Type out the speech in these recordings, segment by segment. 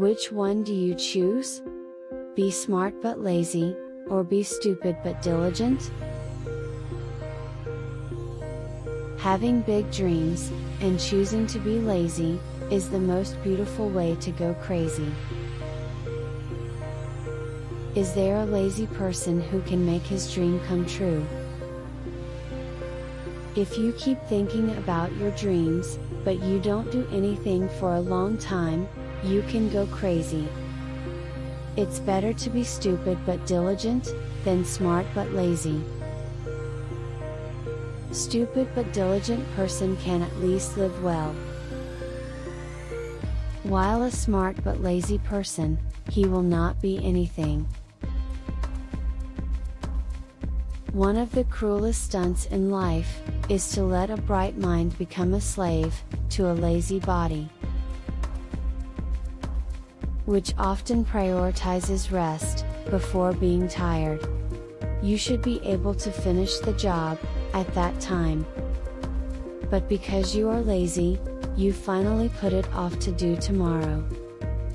Which one do you choose? Be smart but lazy, or be stupid but diligent? Having big dreams, and choosing to be lazy, is the most beautiful way to go crazy. Is there a lazy person who can make his dream come true? If you keep thinking about your dreams, but you don't do anything for a long time, you can go crazy. It's better to be stupid but diligent, than smart but lazy. Stupid but diligent person can at least live well. While a smart but lazy person, he will not be anything. One of the cruelest stunts in life, is to let a bright mind become a slave, to a lazy body. Which often prioritizes rest, before being tired. You should be able to finish the job, at that time. But because you are lazy, you finally put it off to do tomorrow.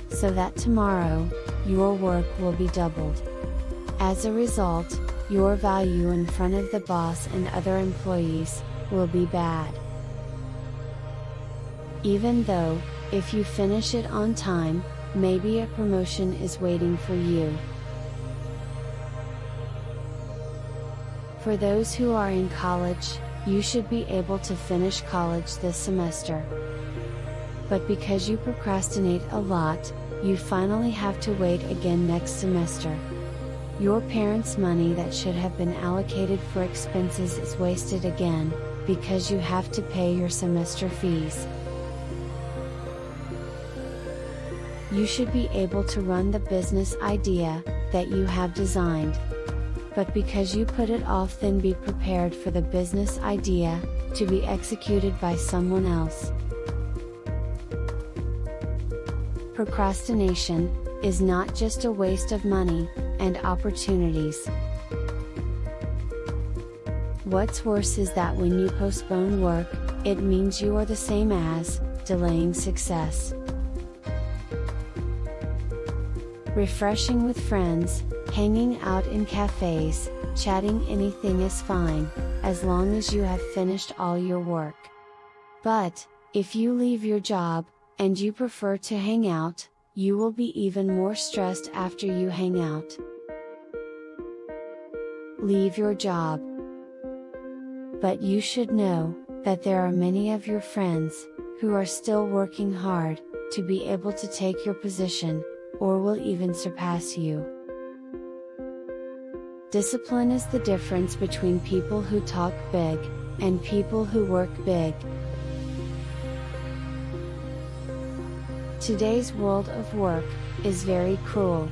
So that tomorrow, your work will be doubled. As a result, your value in front of the boss and other employees, will be bad. Even though, if you finish it on time, maybe a promotion is waiting for you. For those who are in college, you should be able to finish college this semester. But because you procrastinate a lot, you finally have to wait again next semester. Your parents' money that should have been allocated for expenses is wasted again, because you have to pay your semester fees. You should be able to run the business idea that you have designed but because you put it off then be prepared for the business idea, to be executed by someone else. Procrastination, is not just a waste of money, and opportunities. What's worse is that when you postpone work, it means you are the same as, delaying success. Refreshing with friends, Hanging out in cafes, chatting anything is fine, as long as you have finished all your work. But, if you leave your job, and you prefer to hang out, you will be even more stressed after you hang out. Leave your job. But you should know, that there are many of your friends, who are still working hard, to be able to take your position, or will even surpass you. Discipline is the difference between people who talk big, and people who work big. Today's world of work, is very cruel.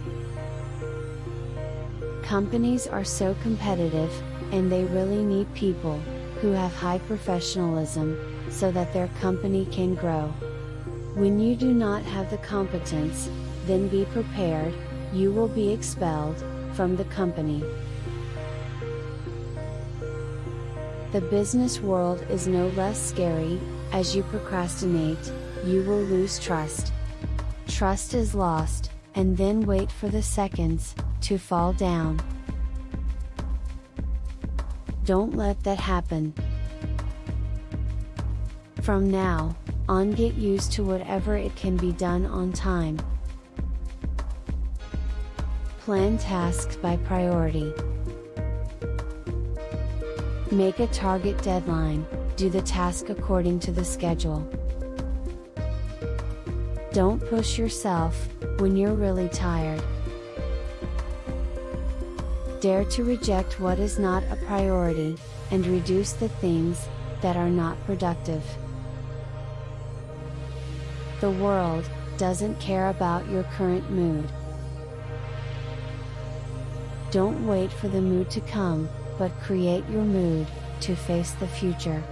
Companies are so competitive, and they really need people, who have high professionalism, so that their company can grow. When you do not have the competence, then be prepared, you will be expelled, from the company. The business world is no less scary, as you procrastinate, you will lose trust. Trust is lost, and then wait for the seconds, to fall down. Don't let that happen. From now, on get used to whatever it can be done on time. Plan tasks by priority. Make a target deadline, do the task according to the schedule. Don't push yourself, when you're really tired. Dare to reject what is not a priority, and reduce the things, that are not productive. The world, doesn't care about your current mood. Don't wait for the mood to come, but create your mood, to face the future.